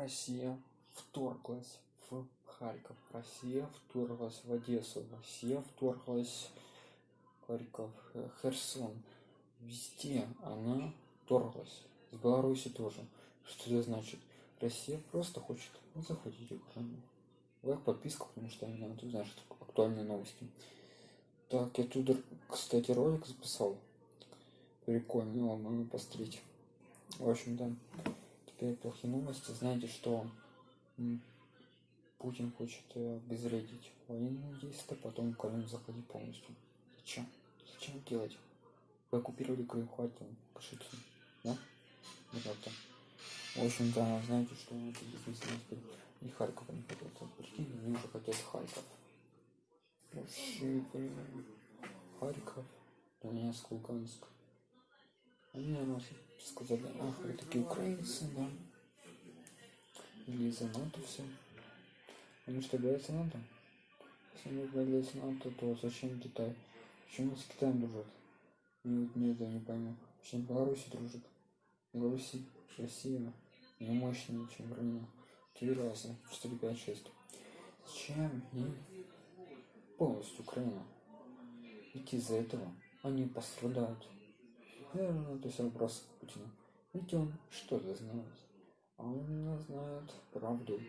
Россия вторглась в Харьков, Россия вторглась в Одессу, Россия вторглась в Харьков, э, Херсон. Везде она вторглась. С Беларуси тоже. Что это значит? Россия просто хочет захватить Украину. Лайк, подписка, потому что меня тут знаешь, актуальные новости. Так, я тут, кстати, ролик записал. Прикольно, его можно посмотреть. В общем-то, теперь плохие новости. Знаете, что Путин хочет э, обезвредить военные действия, потом Украину захватить полностью. Зачем? Зачем делать? Вы оккупировали Крым, хватит кашиться. Да? Вот так-то. В общем-то, знаете, что это действительно теперь и Харьков они хотят. Прикинь, они уже хотят Харьков. Вообще. Харьков, Донецк, Луганск. Они нам сказали, ах, вы такие украинцы, да. Или за НАТО все. Они что, боятся НАТО? Если они боятся НАТО, то зачем Китай? Почему с Китаем дружат? Мне вот не это не пойму. Почему Беларусь дружит? Беларусь, Россия не мощнее, чем Украина. Три раза. 4, 5, 6. Зачем им полностью Украина? Ведь из-за этого они пострадают. Наверное, то есть вопрос Путина. Ведь он что-то знает. А он знает правду.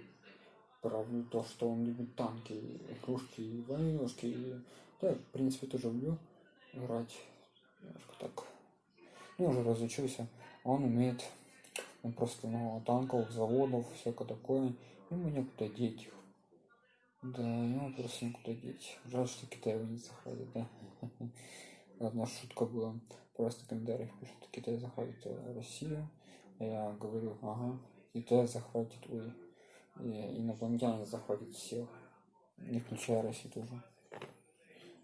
Правду то, что он любит танки, игрушки, войнушки. Да, в принципе, тоже люблю играть. Немножко так. Ну, уже разучился. Он умеет он просто ну, танков, заводов, всякое такое. Ему некуда деть их. Да, ему просто некуда деть. Жаль, что Китай его не захватит, да. Одна шутка была. Просто в комментариях пишут, Китай захватит э, Россию. Я говорю, ага, Китай захватит, ой, и инопланетяне захватят всех, не включая Россию тоже.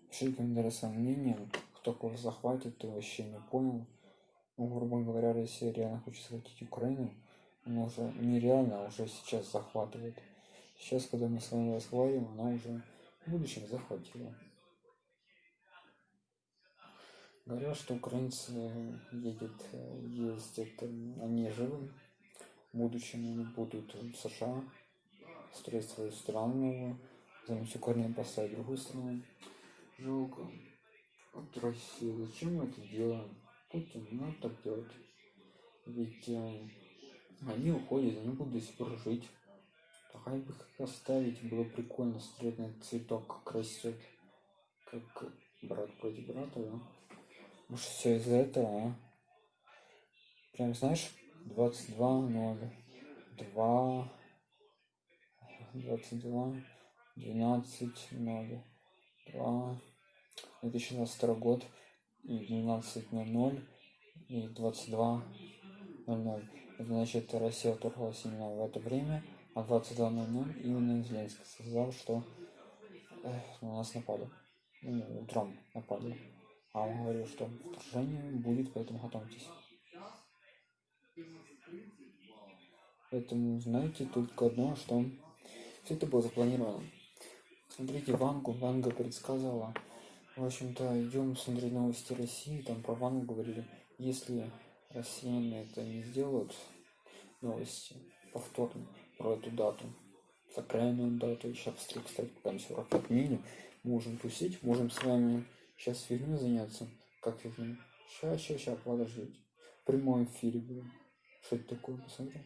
Пишите комментарии с мнением, кто кого захватит, ты вообще не понял. Ну, грубо говоря, Россия реально хочет захватить Украину, она уже нереально, а уже сейчас захватывает. Сейчас, когда мы с вами разговариваем, она уже в будущем захватила. Говорят, что украинцы едет, ездят, они живы. В будущем они будут в США строить свою страну замечу корнем поставить другую страну. Жалко. Вот Россия, зачем мы это делаем? Путин не надо так делать. Ведь э, они уходят, они будут до сих пор жить. Давай бы их оставить, было прикольно смотреть на цветок, как растет. Как брат против брата, да? Может все из-за этого, а? Прям знаешь, 22 0 2 22 12 0 2 2022 год и 12.00 и 22.00. Это значит, Россия вторглась именно в это время, а 22.00 именно Зеленский сказал, что э, на нас напали. Ну, утром напали. А он говорил, что вторжение будет, поэтому готовьтесь. Поэтому знаете только одно, что все это было запланировано. Смотрите, Вангу, Ванга предсказала, в общем-то, идем смотреть новости России, там про Вангу говорили, если россияне это не сделают, новости повторно про эту дату, сакральную дату, сейчас быстрее, кстати, там 45 минут, можем тусить, можем с вами сейчас фигней заняться, как фигней, сейчас, сейчас, сейчас, подождите, в прямом эфире будем, что это такое, посмотрим.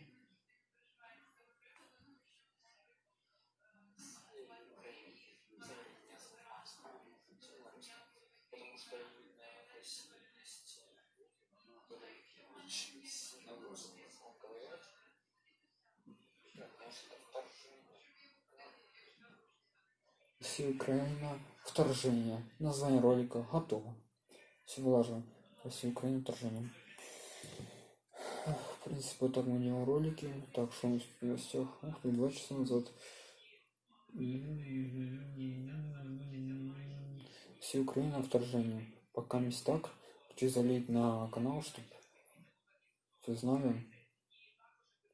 Россия, Украина, вторжение. Название ролика готово. Все влажно. Россия, Украина, вторжение. В принципе, вот так мы делаем ролики. Так, что у нас в гостях? Ух ты, два часа назад. Россия, Украина, вторжение. Пока не так. Хочу залить на канал, чтобы все знали.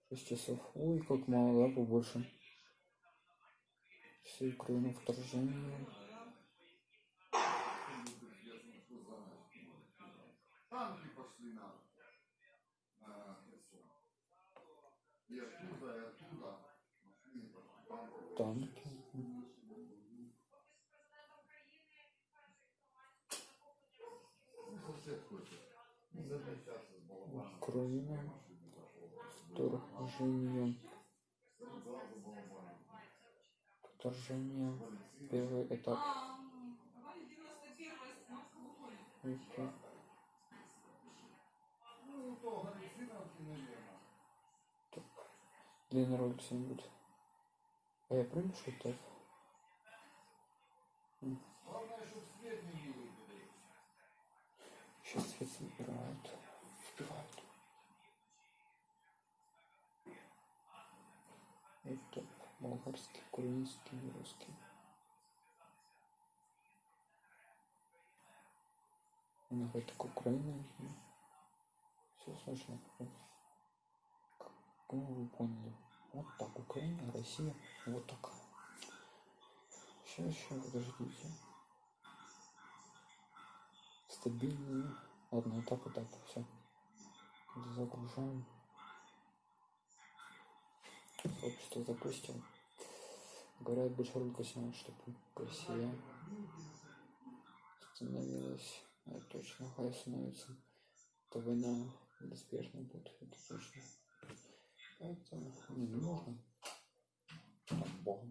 6 часов. Ой, как мало, да, побольше всю Украину вторжение. Танки пошли на, на И оттуда, и оттуда танки. Украина. Вторжение. Вторжение. Первый этап. Так. Длинный ролик сегодня будет. А я правильно что так? Сейчас свет собирают. Успевают. Это болгарский, украинский и русский. Них это как Украина. Все сложно. Как ну, вы поняли. Вот так. Украина, Россия. Вот так. Сейчас, сейчас, подождите. Стабильные. Ладно, этап, этап. Все. Загружаем. Сообщество запустил. Говорят, больше ролика снимать, чтобы Россия становилась. Это точно, хай становится. То война неизбежно будет, это точно. Это не нужно. Богом.